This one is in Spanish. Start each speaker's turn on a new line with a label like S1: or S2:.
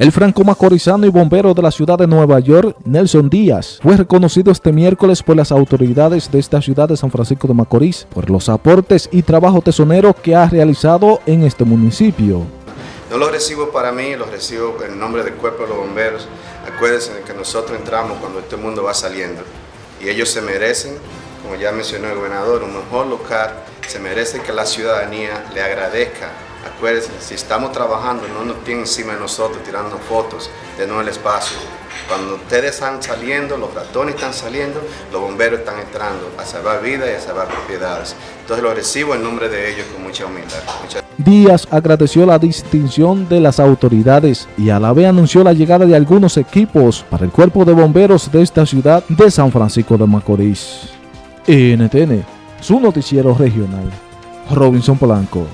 S1: El franco-macorizano y bombero de la ciudad de Nueva York, Nelson Díaz, fue reconocido este miércoles por las autoridades de esta ciudad de San Francisco de Macorís por los aportes y trabajo tesonero que ha realizado en este municipio.
S2: No lo recibo para mí, lo recibo en nombre del cuerpo de los bomberos. Acuérdense que nosotros entramos cuando este mundo va saliendo y ellos se merecen, como ya mencionó el gobernador, un mejor lugar, se merece que la ciudadanía le agradezca Acuérdense, si estamos trabajando, no nos tienen encima de nosotros tirando fotos de no el espacio. Cuando ustedes están saliendo, los ratones están saliendo, los bomberos están entrando a salvar vidas y a salvar propiedades. Entonces lo recibo en nombre de ellos con mucha humildad.
S1: Díaz agradeció la distinción de las autoridades y a la vez anunció la llegada de algunos equipos para el cuerpo de bomberos de esta ciudad de San Francisco de Macorís. NTN, su noticiero regional. Robinson Polanco.